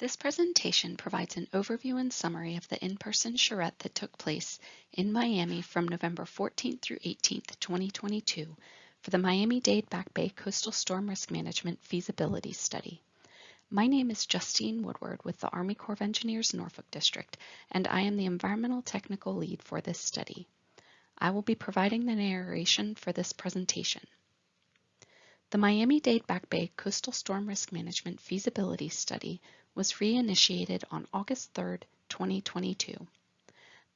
This presentation provides an overview and summary of the in-person charrette that took place in Miami from November 14th through 18th, 2022 for the Miami-Dade Back Bay Coastal Storm Risk Management Feasibility Study. My name is Justine Woodward with the Army Corps of Engineers Norfolk District, and I am the Environmental Technical Lead for this study. I will be providing the narration for this presentation. The Miami-Dade Back Bay Coastal Storm Risk Management Feasibility Study was reinitiated on August 3, 2022.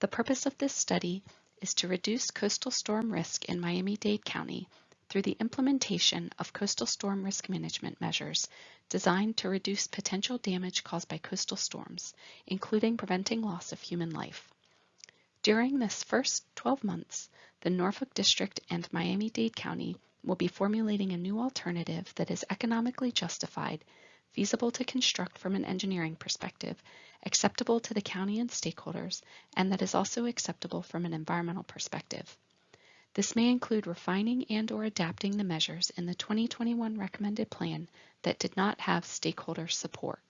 The purpose of this study is to reduce coastal storm risk in Miami-Dade County through the implementation of coastal storm risk management measures designed to reduce potential damage caused by coastal storms, including preventing loss of human life. During this first 12 months, the Norfolk District and Miami-Dade County will be formulating a new alternative that is economically justified feasible to construct from an engineering perspective, acceptable to the county and stakeholders, and that is also acceptable from an environmental perspective. This may include refining and or adapting the measures in the 2021 recommended plan that did not have stakeholder support.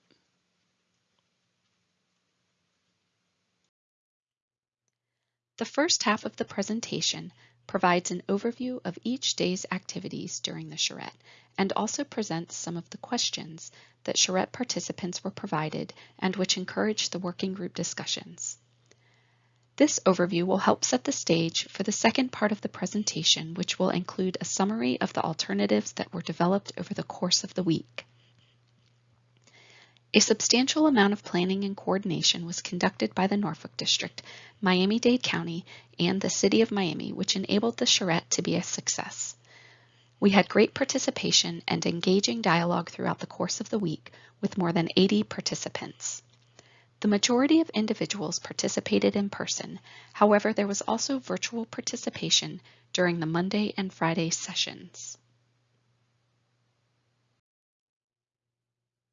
The first half of the presentation provides an overview of each day's activities during the charrette and also presents some of the questions that charrette participants were provided and which encouraged the working group discussions. This overview will help set the stage for the second part of the presentation, which will include a summary of the alternatives that were developed over the course of the week. A substantial amount of planning and coordination was conducted by the Norfolk District, Miami-Dade County, and the City of Miami, which enabled the charrette to be a success. We had great participation and engaging dialogue throughout the course of the week with more than 80 participants. The majority of individuals participated in person, however there was also virtual participation during the Monday and Friday sessions.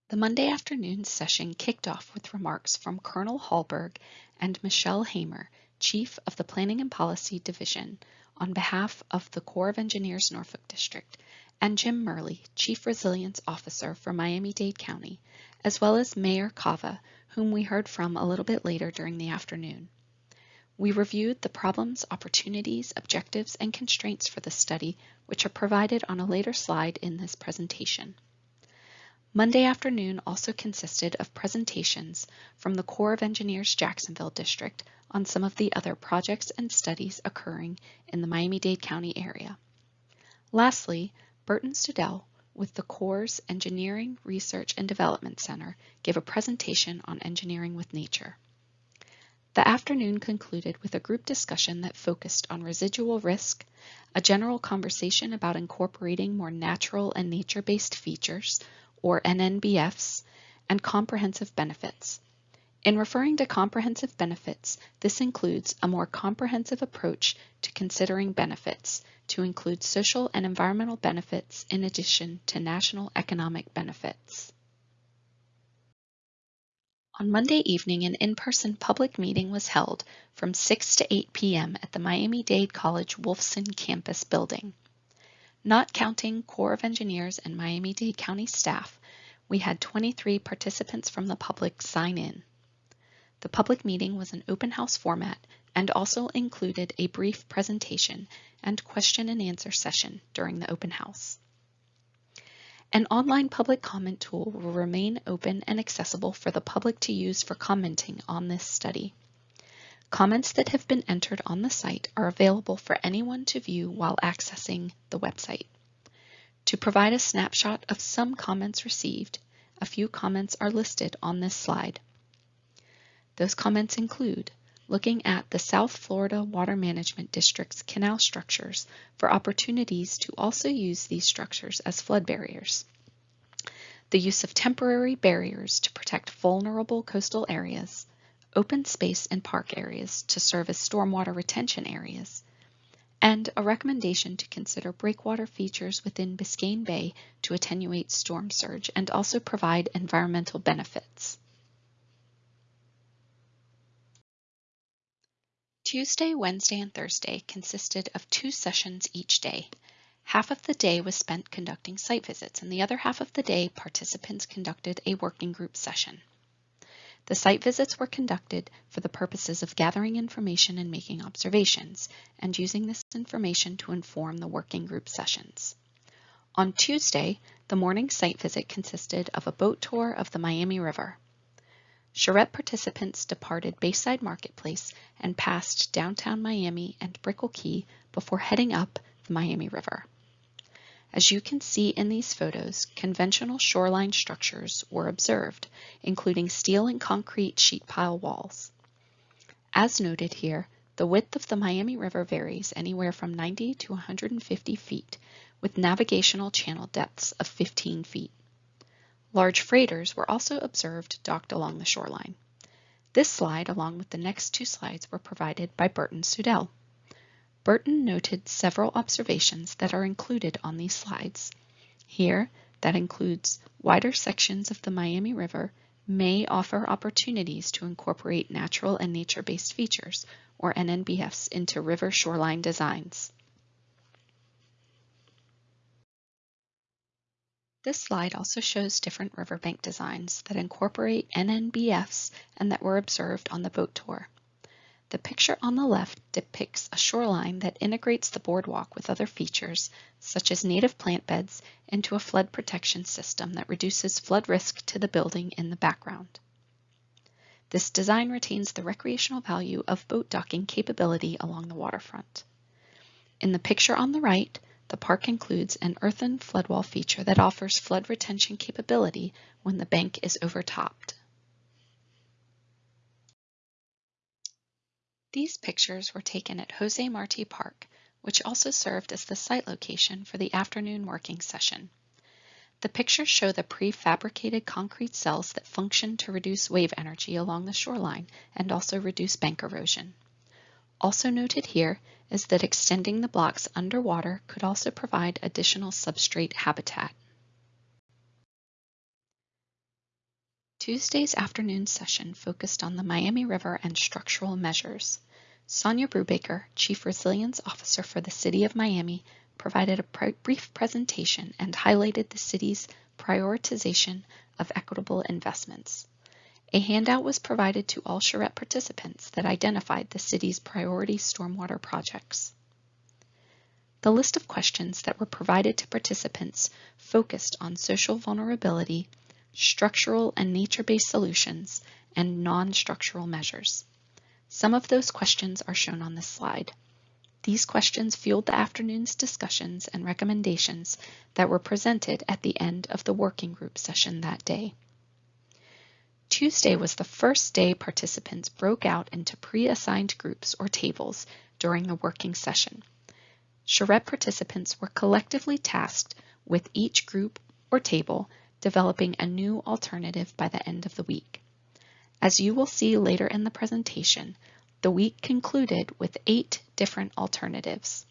The Monday afternoon session kicked off with remarks from Colonel Hallberg and Michelle Hamor, Chief of the Planning and Policy Division, on behalf of the Corps of Engineers Norfolk District, and Jim Murley, Chief Resilience Officer for Miami-Dade County, as well as Mayor Cava, whom we heard from a little bit later during the afternoon. We reviewed the problems, opportunities, objectives, and constraints for the study, which are provided on a later slide in this presentation. Monday afternoon also consisted of presentations from the Corps of Engineers Jacksonville District on some of the other projects and studies occurring in the Miami-Dade County area. Lastly, Burton Suedel with the Corps' Engineering Research and Development Center gave a presentation on engineering with nature. The afternoon concluded with a group discussion that focused on residual risk, a general conversation about incorporating more natural and nature-based features, or NNBFs, and comprehensive benefits. In referring to comprehensive benefits, this includes a more comprehensive approach to considering benefits to include social and environmental benefits in addition to national economic benefits. On Monday evening, an in-person public meeting was held from 6 to 8 p.m. at the Miami-Dade College Wolfson campus building. Not counting Corps of Engineers and Miami-Dade County staff, we had 23 participants from the public sign in. The public meeting was an open house format and also included a brief presentation and question and answer session during the open house. An online public comment tool will remain open and accessible for the public to use for commenting on this study. Comments that have been entered on the site are available for anyone to view while accessing the website. To provide a snapshot of some comments received, a few comments are listed on this slide. Those comments include looking at the South Florida Water Management District's canal structures for opportunities to also use these structures as flood barriers. The use of temporary barriers to protect vulnerable coastal areas, open space and park areas to serve as stormwater retention areas, and a recommendation to consider breakwater features within Biscayne Bay to attenuate storm surge and also provide environmental benefits. Tuesday, Wednesday, and Thursday consisted of two sessions each day. Half of the day was spent conducting site visits, and the other half of the day participants conducted a working group session. The site visits were conducted for the purposes of gathering information and making observations, and using this information to inform the working group sessions. On Tuesday, the morning site visit consisted of a boat tour of the Miami River. Charrette participants departed Bayside Marketplace and passed downtown Miami and Brickell Key before heading up the Miami River. As you can see in these photos, conventional shoreline structures were observed, including steel and concrete sheet pile walls. As noted here, the width of the Miami River varies anywhere from 90 to 150 feet, with navigational channel depths of 15 feet. Large freighters were also observed docked along the shoreline. This slide, along with the next two slides, were provided by Burton Suedel. Burton noted several observations that are included on these slides. Here, that includes wider sections of the Miami River may offer opportunities to incorporate natural and nature-based features, or NNBFs, into river shoreline designs. This slide also shows different riverbank designs that incorporate NNBFs and that were observed on the boat tour. The picture on the left depicts a shoreline that integrates the boardwalk with other features, such as native plant beds, into a flood protection system that reduces flood risk to the building in the background. This design retains the recreational value of boat docking capability along the waterfront. In the picture on the right, the park includes an earthen floodwall feature that offers flood retention capability when the bank is overtopped. These pictures were taken at Jose Marti Park, which also served as the site location for the afternoon working session. The pictures show the prefabricated concrete cells that function to reduce wave energy along the shoreline and also reduce bank erosion. Also noted here is that extending the blocks underwater could also provide additional substrate habitat. Tuesday's afternoon session focused on the Miami River and structural measures. Sonia Brubaker, Chief Resilience Officer for the City of Miami, provided a brief presentation and highlighted the city's prioritization of equitable investments. A handout was provided to all charrette participants that identified the city's priority stormwater projects. The list of questions that were provided to participants focused on social vulnerability, structural and nature-based solutions, and non-structural measures. Some of those questions are shown on this slide. These questions fueled the afternoon's discussions and recommendations that were presented at the end of the working group session that day. Tuesday was the first day participants broke out into pre-assigned groups or tables during the working session. Charrette participants were collectively tasked with each group or table developing a new alternative by the end of the week. As you will see later in the presentation, the week concluded with eight different alternatives.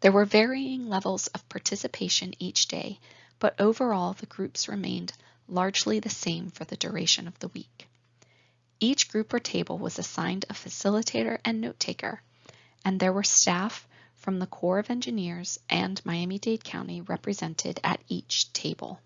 There were varying levels of participation each day, but overall the groups remained largely the same for the duration of the week. Each group or table was assigned a facilitator and note taker, and there were staff from the Corps of Engineers and Miami-Dade County represented at each table.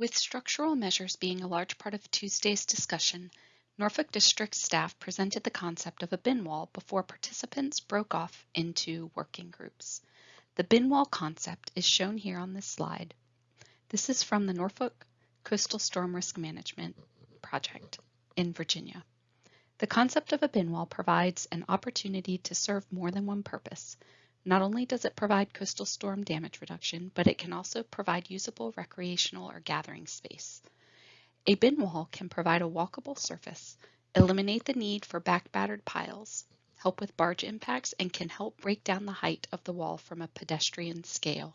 With structural measures being a large part of Tuesday's discussion, Norfolk District staff presented the concept of a bin wall before participants broke off into working groups. The bin wall concept is shown here on this slide. This is from the Norfolk Coastal Storm Risk Management Project in Virginia. The concept of a bin wall provides an opportunity to serve more than one purpose, not only does it provide coastal storm damage reduction, but it can also provide usable recreational or gathering space. A bin wall can provide a walkable surface, eliminate the need for back-battered piles, help with barge impacts, and can help break down the height of the wall from a pedestrian scale.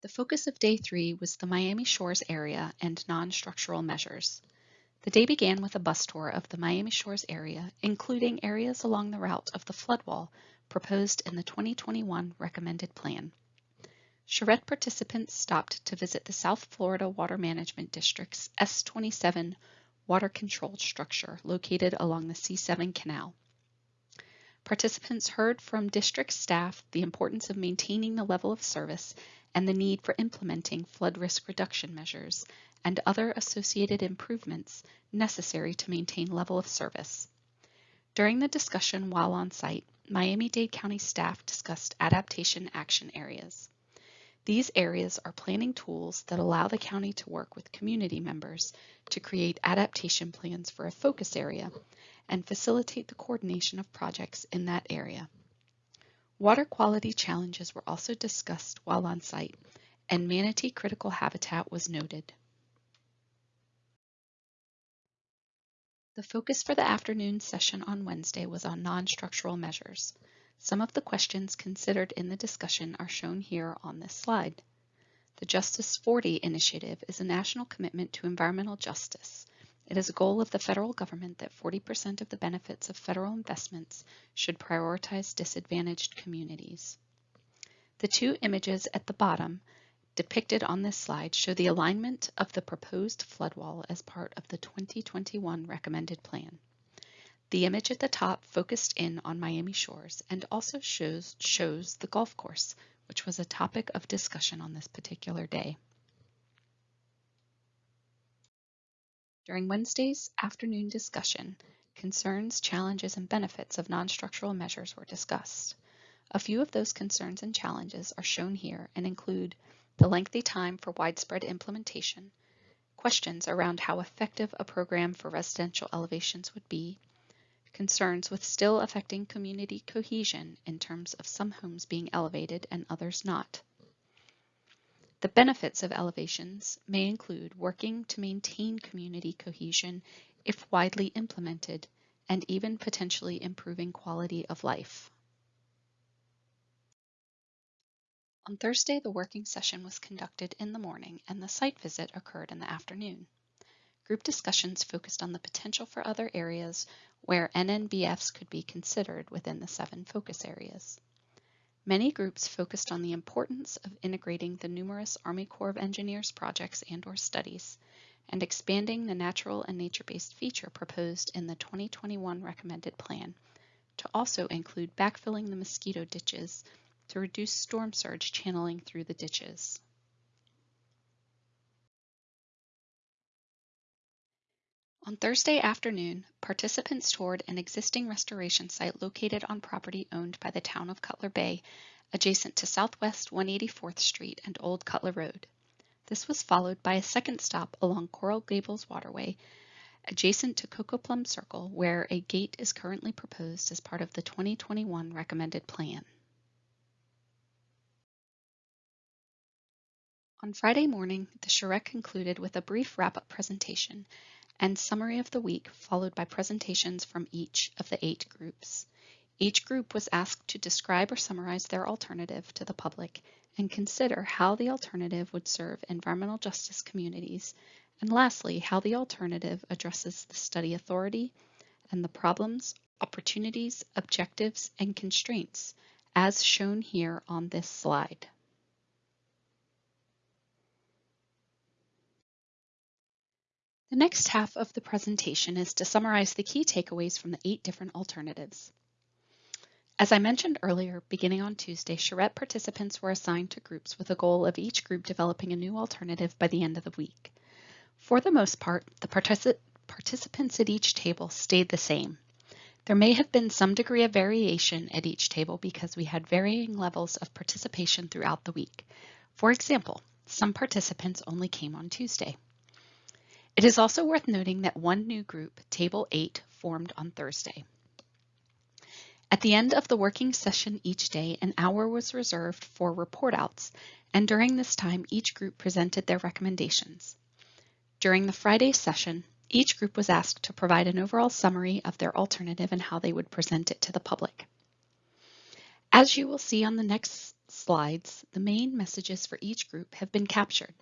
The focus of day three was the Miami Shores area and non-structural measures. The day began with a bus tour of the Miami Shores area, including areas along the route of the floodwall proposed in the 2021 recommended plan. Charrette participants stopped to visit the South Florida Water Management District's S27 water control structure located along the C7 canal. Participants heard from district staff the importance of maintaining the level of service and the need for implementing flood risk reduction measures and other associated improvements necessary to maintain level of service. During the discussion while on site, Miami-Dade County staff discussed adaptation action areas. These areas are planning tools that allow the county to work with community members to create adaptation plans for a focus area and facilitate the coordination of projects in that area. Water quality challenges were also discussed while on site, and manatee critical habitat was noted. The focus for the afternoon session on Wednesday was on non-structural measures. Some of the questions considered in the discussion are shown here on this slide. The Justice 40 initiative is a national commitment to environmental justice it is a goal of the federal government that 40% of the benefits of federal investments should prioritize disadvantaged communities. The two images at the bottom depicted on this slide show the alignment of the proposed flood wall as part of the 2021 recommended plan. The image at the top focused in on Miami shores and also shows, shows the golf course, which was a topic of discussion on this particular day. During Wednesday's afternoon discussion, concerns, challenges, and benefits of non-structural measures were discussed. A few of those concerns and challenges are shown here and include the lengthy time for widespread implementation, questions around how effective a program for residential elevations would be, concerns with still affecting community cohesion in terms of some homes being elevated and others not, the benefits of elevations may include working to maintain community cohesion if widely implemented, and even potentially improving quality of life. On Thursday, the working session was conducted in the morning and the site visit occurred in the afternoon. Group discussions focused on the potential for other areas where NNBFs could be considered within the seven focus areas. Many groups focused on the importance of integrating the numerous Army Corps of Engineers projects and or studies, and expanding the natural and nature-based feature proposed in the 2021 recommended plan to also include backfilling the mosquito ditches to reduce storm surge channeling through the ditches. On Thursday afternoon, participants toured an existing restoration site located on property owned by the town of Cutler Bay, adjacent to Southwest 184th Street and Old Cutler Road. This was followed by a second stop along Coral Gables Waterway, adjacent to Cocoplum Circle, where a gate is currently proposed as part of the 2021 recommended plan. On Friday morning, the charrette concluded with a brief wrap-up presentation and summary of the week, followed by presentations from each of the eight groups. Each group was asked to describe or summarize their alternative to the public and consider how the alternative would serve environmental justice communities, and lastly, how the alternative addresses the study authority and the problems, opportunities, objectives, and constraints as shown here on this slide. The next half of the presentation is to summarize the key takeaways from the eight different alternatives. As I mentioned earlier, beginning on Tuesday, charrette participants were assigned to groups with a goal of each group developing a new alternative by the end of the week. For the most part, the partici participants at each table stayed the same. There may have been some degree of variation at each table because we had varying levels of participation throughout the week. For example, some participants only came on Tuesday. It is also worth noting that one new group, Table 8, formed on Thursday. At the end of the working session each day, an hour was reserved for report outs, and during this time, each group presented their recommendations. During the Friday session, each group was asked to provide an overall summary of their alternative and how they would present it to the public. As you will see on the next slides, the main messages for each group have been captured,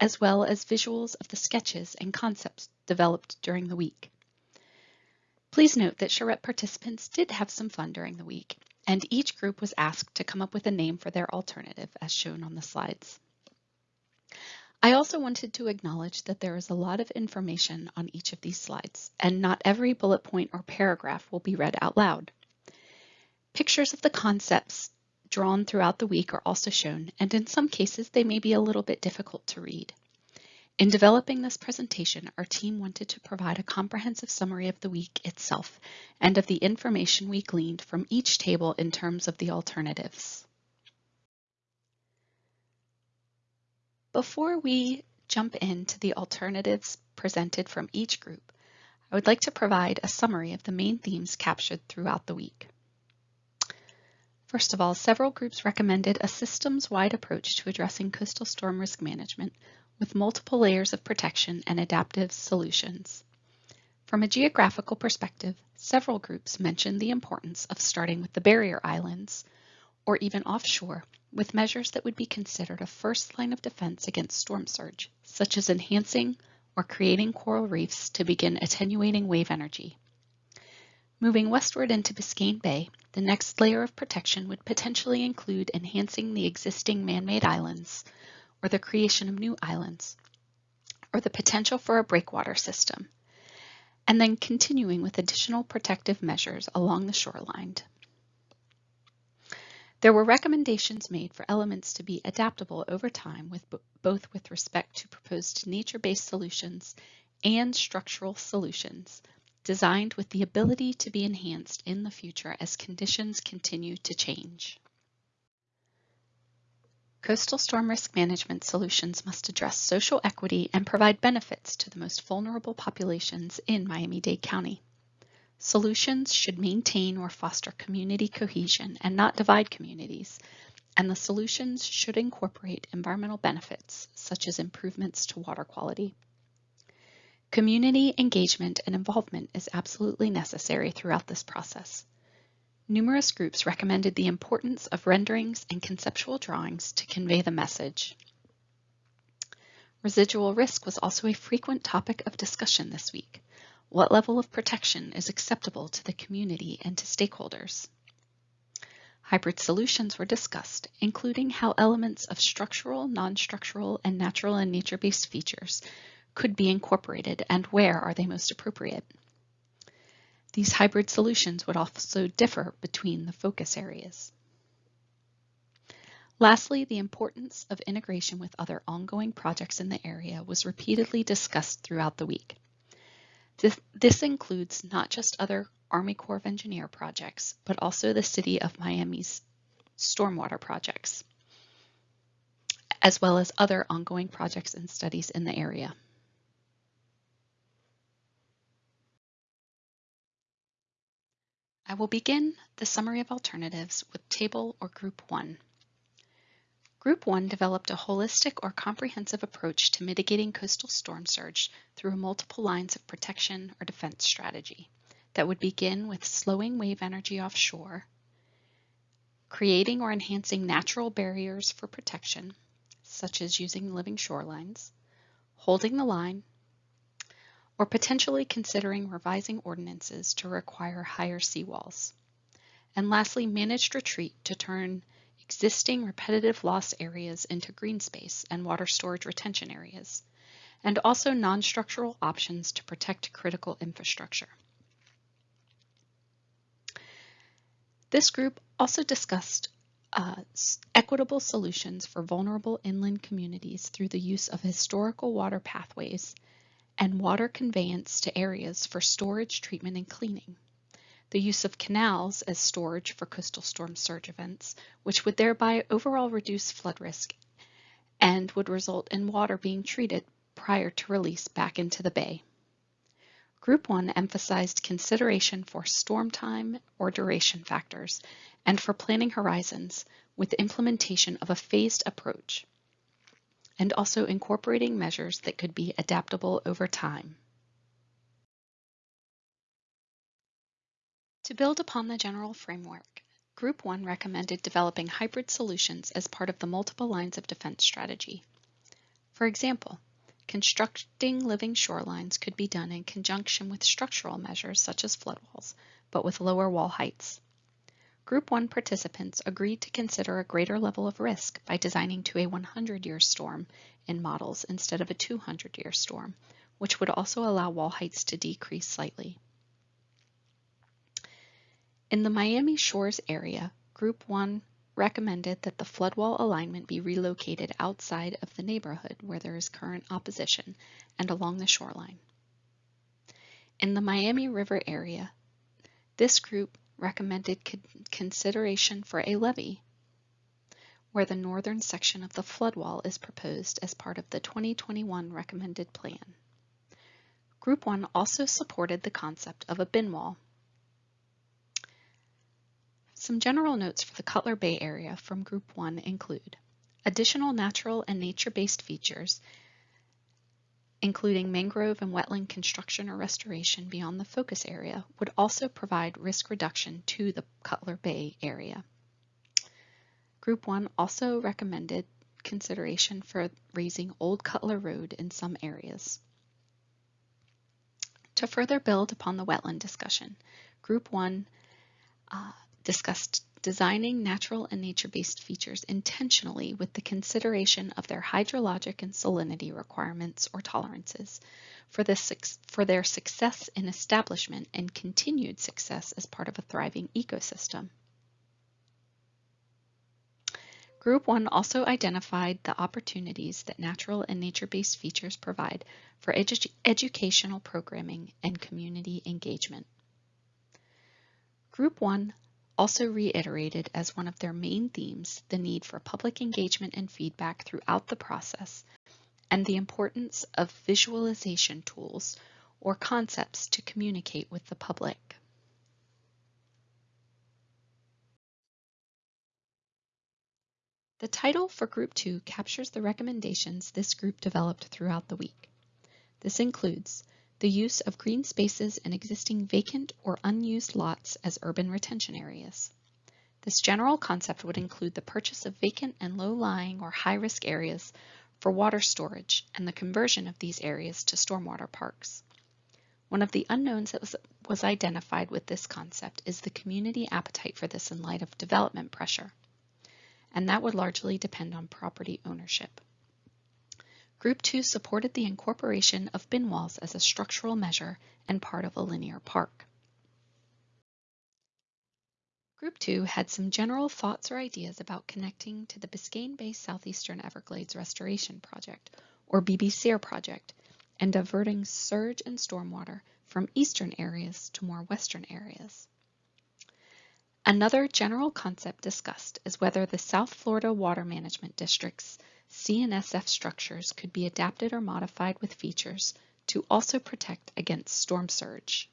as well as visuals of the sketches and concepts developed during the week. Please note that charrette participants did have some fun during the week, and each group was asked to come up with a name for their alternative as shown on the slides. I also wanted to acknowledge that there is a lot of information on each of these slides, and not every bullet point or paragraph will be read out loud. Pictures of the concepts drawn throughout the week are also shown, and in some cases they may be a little bit difficult to read. In developing this presentation, our team wanted to provide a comprehensive summary of the week itself and of the information we gleaned from each table in terms of the alternatives. Before we jump into the alternatives presented from each group, I would like to provide a summary of the main themes captured throughout the week. First of all, several groups recommended a systems-wide approach to addressing coastal storm risk management with multiple layers of protection and adaptive solutions. From a geographical perspective, several groups mentioned the importance of starting with the barrier islands, or even offshore, with measures that would be considered a first line of defense against storm surge, such as enhancing or creating coral reefs to begin attenuating wave energy. Moving westward into Biscayne Bay, the next layer of protection would potentially include enhancing the existing man-made islands, or the creation of new islands, or the potential for a breakwater system, and then continuing with additional protective measures along the shoreline. There were recommendations made for elements to be adaptable over time with both with respect to proposed nature-based solutions and structural solutions designed with the ability to be enhanced in the future as conditions continue to change. Coastal storm risk management solutions must address social equity and provide benefits to the most vulnerable populations in Miami-Dade County. Solutions should maintain or foster community cohesion and not divide communities, and the solutions should incorporate environmental benefits such as improvements to water quality. Community engagement and involvement is absolutely necessary throughout this process. Numerous groups recommended the importance of renderings and conceptual drawings to convey the message. Residual risk was also a frequent topic of discussion this week. What level of protection is acceptable to the community and to stakeholders? Hybrid solutions were discussed, including how elements of structural, non-structural, and natural and nature-based features could be incorporated and where are they most appropriate. These hybrid solutions would also differ between the focus areas. Lastly, the importance of integration with other ongoing projects in the area was repeatedly discussed throughout the week. This, this, includes not just other Army Corps of Engineer projects, but also the City of Miami's stormwater projects, as well as other ongoing projects and studies in the area. I will begin the summary of alternatives with table or group one. Group one developed a holistic or comprehensive approach to mitigating coastal storm surge through multiple lines of protection or defense strategy that would begin with slowing wave energy offshore, creating or enhancing natural barriers for protection, such as using living shorelines, holding the line, or potentially considering revising ordinances to require higher seawalls. And lastly, managed retreat to turn existing repetitive loss areas into green space and water storage retention areas, and also non-structural options to protect critical infrastructure. This group also discussed uh, equitable solutions for vulnerable inland communities through the use of historical water pathways and water conveyance to areas for storage, treatment, and cleaning. The use of canals as storage for coastal storm surge events, which would thereby overall reduce flood risk and would result in water being treated prior to release back into the bay. Group 1 emphasized consideration for storm time or duration factors and for planning horizons with implementation of a phased approach and also incorporating measures that could be adaptable over time. To build upon the general framework, Group 1 recommended developing hybrid solutions as part of the multiple lines of defense strategy. For example, constructing living shorelines could be done in conjunction with structural measures such as flood walls, but with lower wall heights. Group 1 participants agreed to consider a greater level of risk by designing to a 100-year storm in models instead of a 200-year storm, which would also allow wall heights to decrease slightly. In the Miami Shores area, Group 1 recommended that the floodwall alignment be relocated outside of the neighborhood where there is current opposition and along the shoreline. In the Miami River area, this group recommended con consideration for a levee where the northern section of the floodwall is proposed as part of the 2021 recommended plan. Group 1 also supported the concept of a bin wall some general notes for the Cutler Bay area from Group 1 include additional natural and nature-based features, including mangrove and wetland construction or restoration beyond the focus area, would also provide risk reduction to the Cutler Bay area. Group 1 also recommended consideration for raising Old Cutler Road in some areas. To further build upon the wetland discussion, Group 1 uh, discussed designing natural and nature-based features intentionally with the consideration of their hydrologic and salinity requirements or tolerances for, for their success in establishment and continued success as part of a thriving ecosystem. Group 1 also identified the opportunities that natural and nature-based features provide for edu educational programming and community engagement. Group 1 also reiterated as one of their main themes the need for public engagement and feedback throughout the process and the importance of visualization tools or concepts to communicate with the public. The title for Group 2 captures the recommendations this group developed throughout the week. This includes the use of green spaces and existing vacant or unused lots as urban retention areas. This general concept would include the purchase of vacant and low-lying or high-risk areas for water storage and the conversion of these areas to stormwater parks. One of the unknowns that was, was identified with this concept is the community appetite for this in light of development pressure, and that would largely depend on property ownership. Group 2 supported the incorporation of bin walls as a structural measure and part of a linear park. Group 2 had some general thoughts or ideas about connecting to the Biscayne Bay Southeastern Everglades Restoration Project, or BBSEER project, and diverting surge and stormwater from eastern areas to more western areas. Another general concept discussed is whether the South Florida Water Management District's C&SF structures could be adapted or modified with features to also protect against storm surge.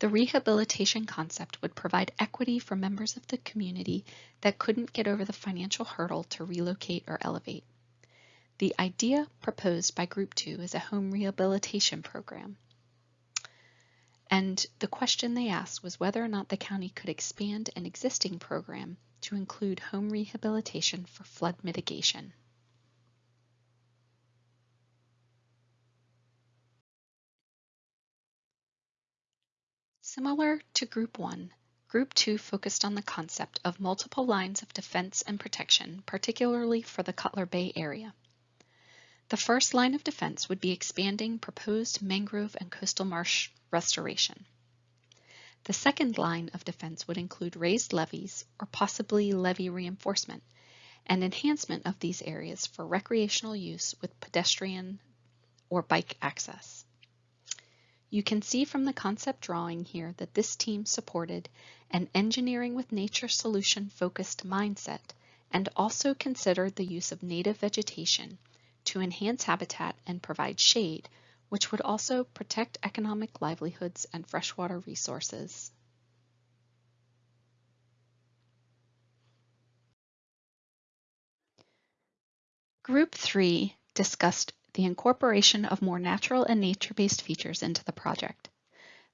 The rehabilitation concept would provide equity for members of the community that couldn't get over the financial hurdle to relocate or elevate. The idea proposed by Group 2 is a home rehabilitation program. And the question they asked was whether or not the county could expand an existing program to include home rehabilitation for flood mitigation. Similar to Group 1, Group 2 focused on the concept of multiple lines of defense and protection, particularly for the Cutler Bay area. The first line of defense would be expanding proposed mangrove and coastal marsh restoration. The second line of defense would include raised levees or possibly levee reinforcement and enhancement of these areas for recreational use with pedestrian or bike access. You can see from the concept drawing here that this team supported an engineering with nature solution focused mindset and also considered the use of native vegetation to enhance habitat and provide shade which would also protect economic livelihoods and freshwater resources. Group 3 discussed the incorporation of more natural and nature-based features into the project.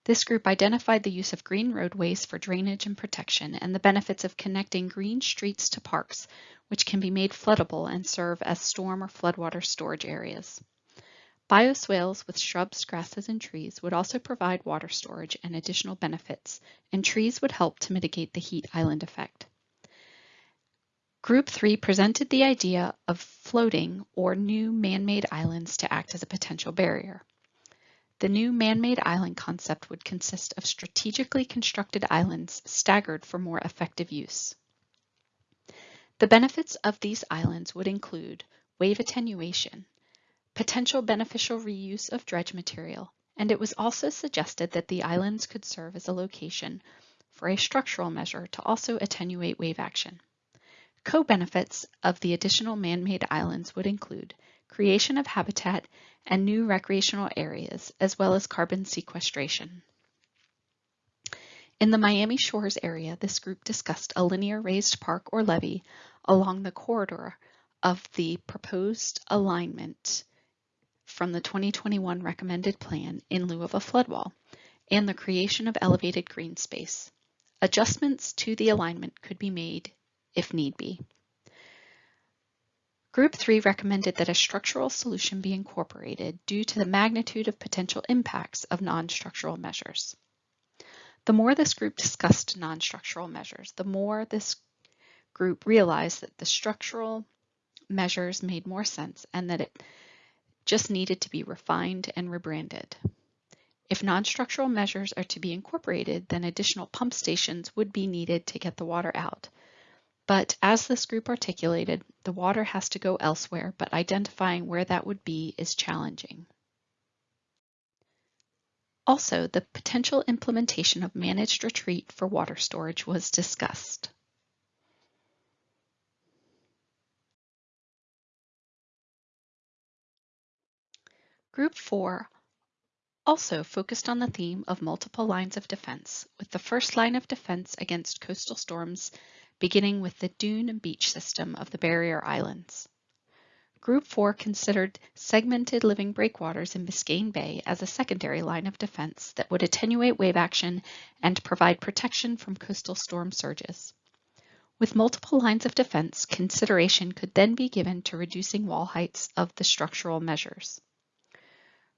This group identified the use of green roadways for drainage and protection and the benefits of connecting green streets to parks, which can be made floodable and serve as storm or floodwater storage areas. Bioswales with shrubs, grasses, and trees would also provide water storage and additional benefits, and trees would help to mitigate the heat island effect. Group 3 presented the idea of floating or new man-made islands to act as a potential barrier. The new man-made island concept would consist of strategically constructed islands staggered for more effective use. The benefits of these islands would include wave attenuation, potential beneficial reuse of dredge material, and it was also suggested that the islands could serve as a location for a structural measure to also attenuate wave action. Co-benefits of the additional man-made islands would include creation of habitat and new recreational areas, as well as carbon sequestration. In the Miami Shores area, this group discussed a linear raised park or levee along the corridor of the proposed alignment from the 2021 recommended plan in lieu of a flood wall and the creation of elevated green space. Adjustments to the alignment could be made if need be. Group 3 recommended that a structural solution be incorporated due to the magnitude of potential impacts of non-structural measures. The more this group discussed non-structural measures, the more this group realized that the structural measures made more sense and that it just needed to be refined and rebranded. If non-structural measures are to be incorporated, then additional pump stations would be needed to get the water out, but as this group articulated, the water has to go elsewhere, but identifying where that would be is challenging. Also, the potential implementation of managed retreat for water storage was discussed. Group 4 also focused on the theme of multiple lines of defense, with the first line of defense against coastal storms beginning with the dune and beach system of the barrier islands. Group 4 considered segmented living breakwaters in Biscayne Bay as a secondary line of defense that would attenuate wave action and provide protection from coastal storm surges. With multiple lines of defense, consideration could then be given to reducing wall heights of the structural measures.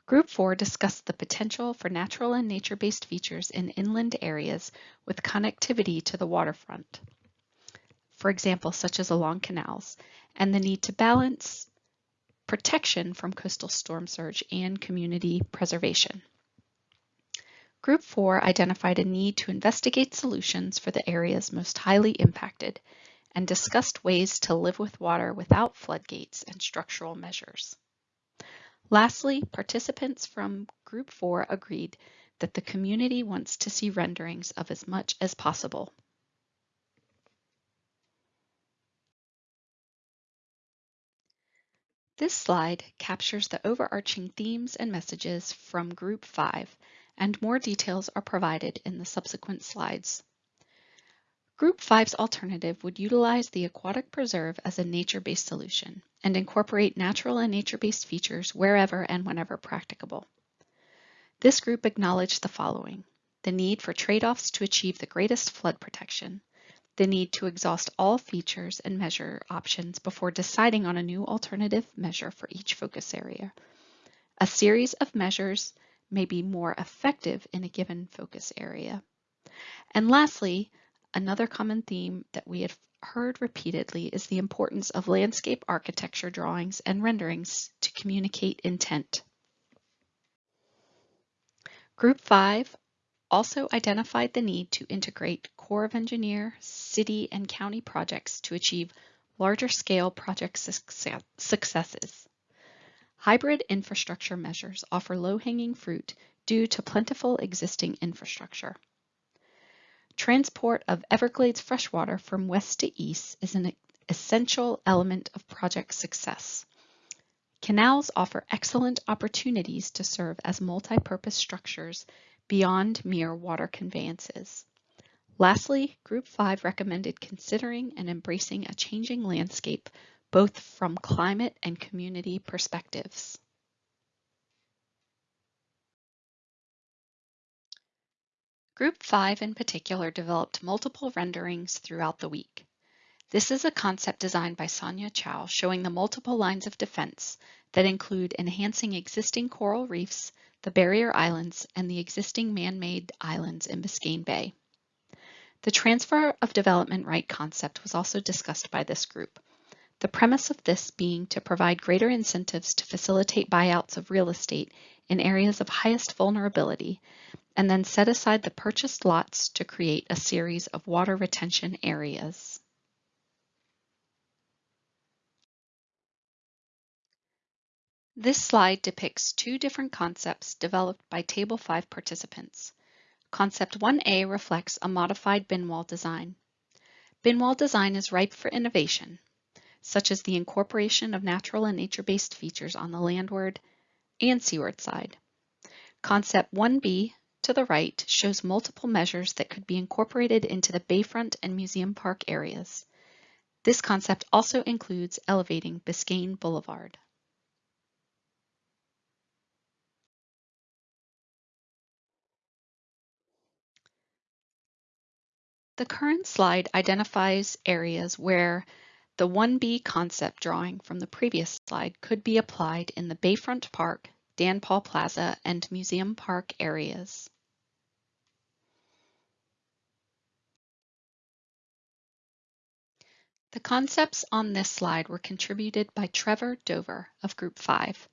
Group 4 discussed the potential for natural and nature-based features in inland areas with connectivity to the waterfront for example, such as along canals, and the need to balance protection from coastal storm surge and community preservation. Group 4 identified a need to investigate solutions for the areas most highly impacted and discussed ways to live with water without floodgates and structural measures. Lastly, participants from Group 4 agreed that the community wants to see renderings of as much as possible This slide captures the overarching themes and messages from Group 5, and more details are provided in the subsequent slides. Group 5's alternative would utilize the aquatic preserve as a nature-based solution and incorporate natural and nature-based features wherever and whenever practicable. This group acknowledged the following, the need for trade-offs to achieve the greatest flood protection, the need to exhaust all features and measure options before deciding on a new alternative measure for each focus area. A series of measures may be more effective in a given focus area. And lastly, another common theme that we have heard repeatedly is the importance of landscape architecture drawings and renderings to communicate intent. Group 5 also identified the need to integrate Corps of Engineer, city, and county projects to achieve larger scale project successes. Hybrid infrastructure measures offer low-hanging fruit due to plentiful existing infrastructure. Transport of Everglades freshwater from west to east is an essential element of project success. Canals offer excellent opportunities to serve as multi-purpose structures beyond mere water conveyances. Lastly, Group 5 recommended considering and embracing a changing landscape, both from climate and community perspectives. Group 5 in particular developed multiple renderings throughout the week. This is a concept designed by Sonia Chow showing the multiple lines of defense that include enhancing existing coral reefs, the barrier islands, and the existing man-made islands in Biscayne Bay. The transfer of development right concept was also discussed by this group. The premise of this being to provide greater incentives to facilitate buyouts of real estate in areas of highest vulnerability, and then set aside the purchased lots to create a series of water retention areas. This slide depicts two different concepts developed by Table 5 participants. Concept 1A reflects a modified bin wall design. Bin wall design is ripe for innovation, such as the incorporation of natural and nature-based features on the landward and seaward side. Concept 1B to the right shows multiple measures that could be incorporated into the bayfront and museum park areas. This concept also includes elevating Biscayne Boulevard. The current slide identifies areas where the 1B concept drawing from the previous slide could be applied in the Bayfront Park, Dan Paul Plaza, and Museum Park areas. The concepts on this slide were contributed by Trevor Dover of Group 5,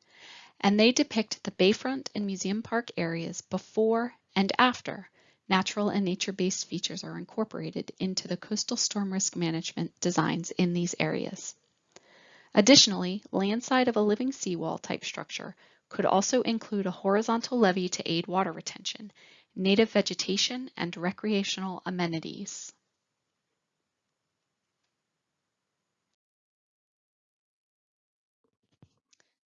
and they depict the Bayfront and Museum Park areas before and after natural and nature-based features are incorporated into the coastal storm risk management designs in these areas. Additionally, landside of a living seawall type structure could also include a horizontal levee to aid water retention, native vegetation, and recreational amenities.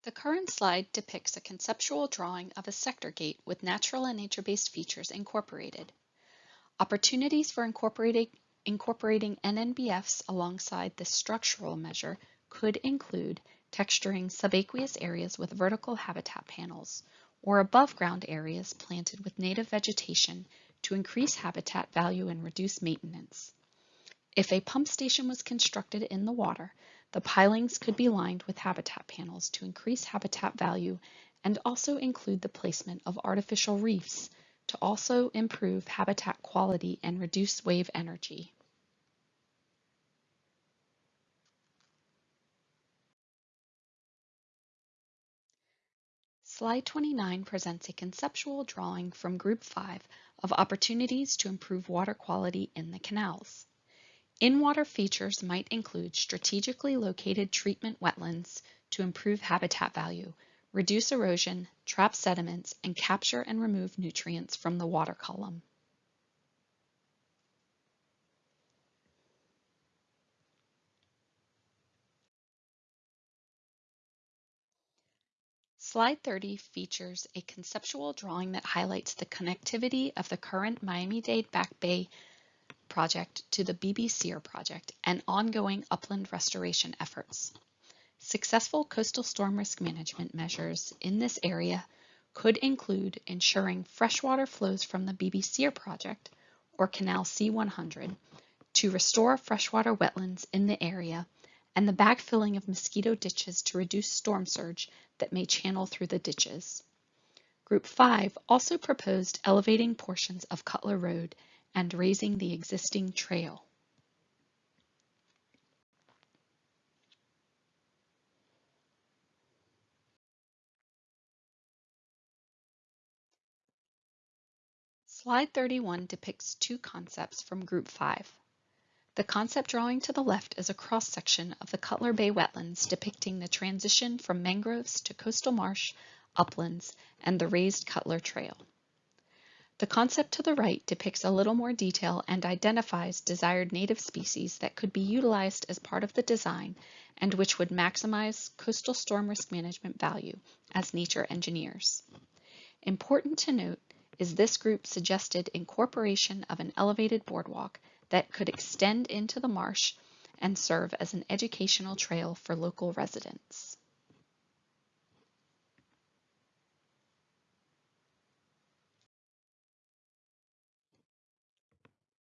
The current slide depicts a conceptual drawing of a sector gate with natural and nature-based features incorporated. Opportunities for incorporating, incorporating NNBFs alongside this structural measure could include texturing subaqueous areas with vertical habitat panels or above ground areas planted with native vegetation to increase habitat value and reduce maintenance. If a pump station was constructed in the water, the pilings could be lined with habitat panels to increase habitat value and also include the placement of artificial reefs to also improve habitat quality and reduce wave energy. Slide 29 presents a conceptual drawing from Group 5 of opportunities to improve water quality in the canals. In-water features might include strategically located treatment wetlands to improve habitat value, reduce erosion, trap sediments, and capture and remove nutrients from the water column. Slide 30 features a conceptual drawing that highlights the connectivity of the current Miami-Dade Back Bay project to the BBSEER project and ongoing upland restoration efforts. Successful coastal storm risk management measures in this area could include ensuring freshwater flows from the BBSEER project or Canal C100 to restore freshwater wetlands in the area and the backfilling of mosquito ditches to reduce storm surge that may channel through the ditches. Group 5 also proposed elevating portions of Cutler Road and raising the existing trail. Slide 31 depicts two concepts from Group 5. The concept drawing to the left is a cross-section of the Cutler Bay wetlands depicting the transition from mangroves to coastal marsh, uplands, and the raised Cutler Trail. The concept to the right depicts a little more detail and identifies desired native species that could be utilized as part of the design and which would maximize coastal storm risk management value as nature engineers. Important to note is this group suggested incorporation of an elevated boardwalk that could extend into the marsh and serve as an educational trail for local residents.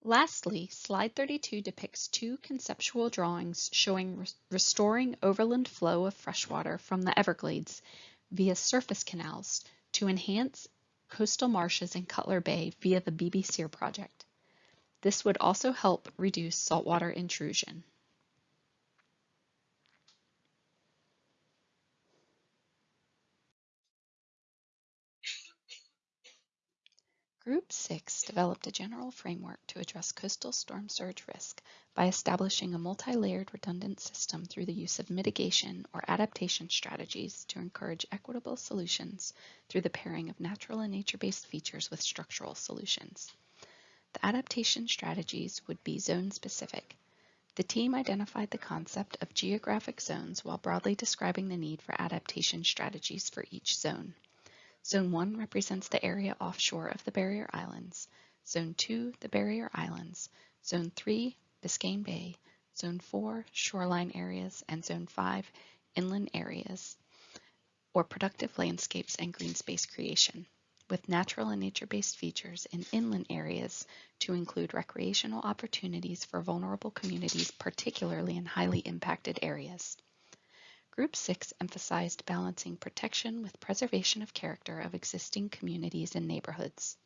Lastly, slide 32 depicts two conceptual drawings showing restoring overland flow of freshwater from the Everglades via surface canals to enhance coastal marshes in Cutler Bay via the BBSEER project. This would also help reduce saltwater intrusion. Group 6 developed a general framework to address coastal storm surge risk by establishing a multi-layered redundant system through the use of mitigation or adaptation strategies to encourage equitable solutions through the pairing of natural and nature-based features with structural solutions. The adaptation strategies would be zone-specific. The team identified the concept of geographic zones while broadly describing the need for adaptation strategies for each zone. Zone 1 represents the area offshore of the barrier islands, Zone 2 the barrier islands, Zone 3 Biscayne Bay, Zone 4 shoreline areas, and Zone 5 inland areas, or productive landscapes and green space creation, with natural and nature-based features in inland areas to include recreational opportunities for vulnerable communities, particularly in highly impacted areas. Group 6 emphasized balancing protection with preservation of character of existing communities and neighborhoods.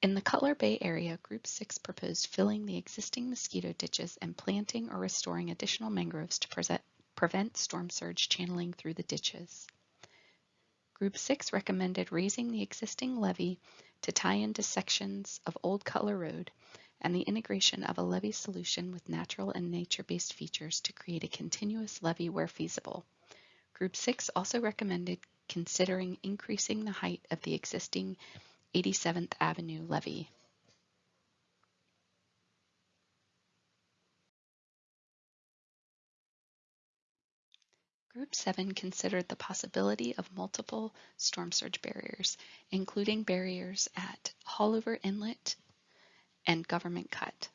In the Cutler Bay area, Group 6 proposed filling the existing mosquito ditches and planting or restoring additional mangroves to pre prevent storm surge channeling through the ditches. Group 6 recommended raising the existing levee to tie into sections of Old Cutler Road and the integration of a levee solution with natural and nature-based features to create a continuous levee where feasible. Group 6 also recommended considering increasing the height of the existing 87th Avenue levee. Group 7 considered the possibility of multiple storm surge barriers, including barriers at Haulover Inlet and government cut.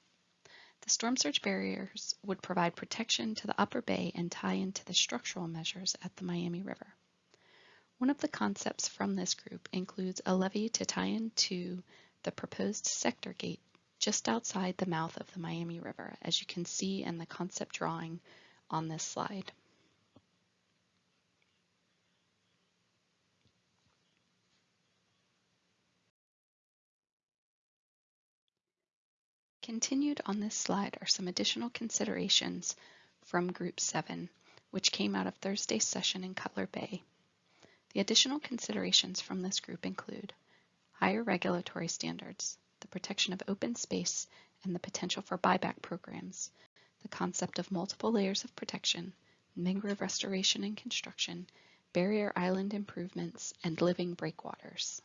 The storm surge barriers would provide protection to the upper bay and tie into the structural measures at the Miami River. One of the concepts from this group includes a levee to tie into the proposed sector gate just outside the mouth of the Miami River, as you can see in the concept drawing on this slide. Continued on this slide are some additional considerations from Group 7, which came out of Thursday's session in Cutler Bay. The additional considerations from this group include higher regulatory standards, the protection of open space, and the potential for buyback programs, the concept of multiple layers of protection, mangrove restoration and construction, barrier island improvements, and living breakwaters.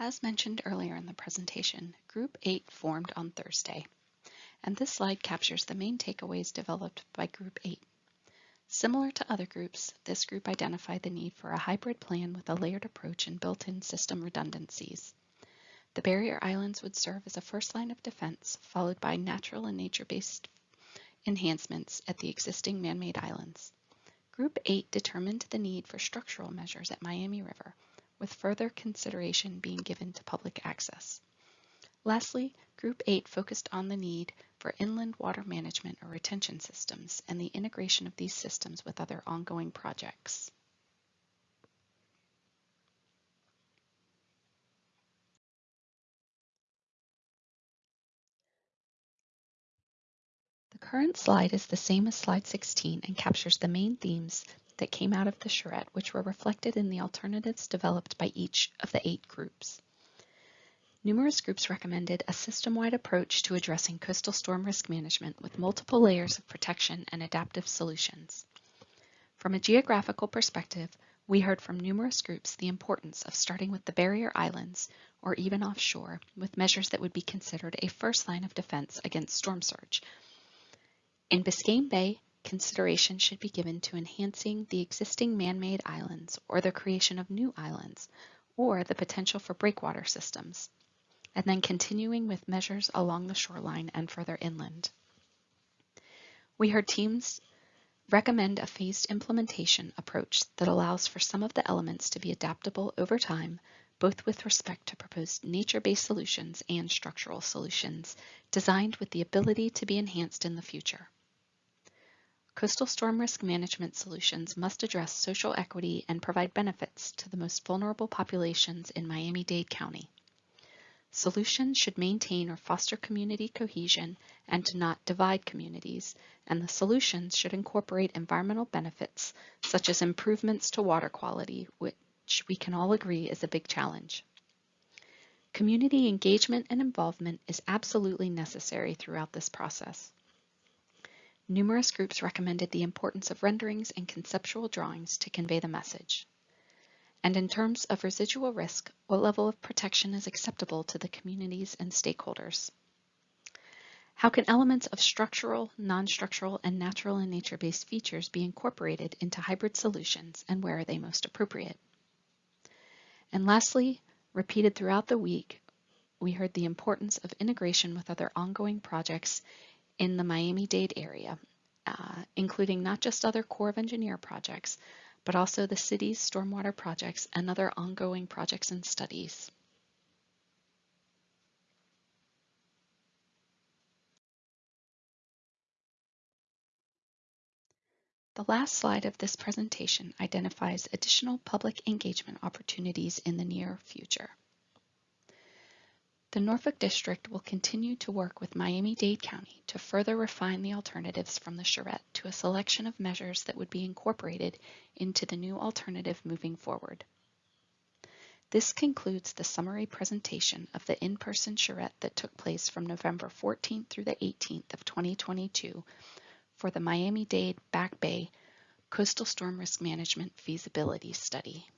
As mentioned earlier in the presentation, Group 8 formed on Thursday, and this slide captures the main takeaways developed by Group 8. Similar to other groups, this group identified the need for a hybrid plan with a layered approach and built-in system redundancies. The barrier islands would serve as a first line of defense, followed by natural and nature-based enhancements at the existing man-made islands. Group 8 determined the need for structural measures at Miami River, with further consideration being given to public access. Lastly, Group 8 focused on the need for inland water management or retention systems and the integration of these systems with other ongoing projects. The current slide is the same as slide 16 and captures the main themes that came out of the charrette, which were reflected in the alternatives developed by each of the eight groups. Numerous groups recommended a system-wide approach to addressing coastal storm risk management with multiple layers of protection and adaptive solutions. From a geographical perspective, we heard from numerous groups the importance of starting with the barrier islands, or even offshore, with measures that would be considered a first line of defense against storm surge. In Biscayne Bay, consideration should be given to enhancing the existing man-made islands or the creation of new islands, or the potential for breakwater systems, and then continuing with measures along the shoreline and further inland. We heard teams recommend a phased implementation approach that allows for some of the elements to be adaptable over time, both with respect to proposed nature-based solutions and structural solutions, designed with the ability to be enhanced in the future. Coastal storm risk management solutions must address social equity and provide benefits to the most vulnerable populations in Miami-Dade County. Solutions should maintain or foster community cohesion and to not divide communities, and the solutions should incorporate environmental benefits such as improvements to water quality, which we can all agree is a big challenge. Community engagement and involvement is absolutely necessary throughout this process. Numerous groups recommended the importance of renderings and conceptual drawings to convey the message. And in terms of residual risk, what level of protection is acceptable to the communities and stakeholders? How can elements of structural, non-structural, and natural and nature-based features be incorporated into hybrid solutions and where are they most appropriate? And lastly, repeated throughout the week, we heard the importance of integration with other ongoing projects in the Miami-Dade area, uh, including not just other Corps of Engineer projects, but also the city's stormwater projects and other ongoing projects and studies. The last slide of this presentation identifies additional public engagement opportunities in the near future. The Norfolk District will continue to work with Miami-Dade County to further refine the alternatives from the charrette to a selection of measures that would be incorporated into the new alternative moving forward. This concludes the summary presentation of the in-person charrette that took place from November 14th through the 18th of 2022 for the Miami-Dade Back Bay Coastal Storm Risk Management Feasibility Study.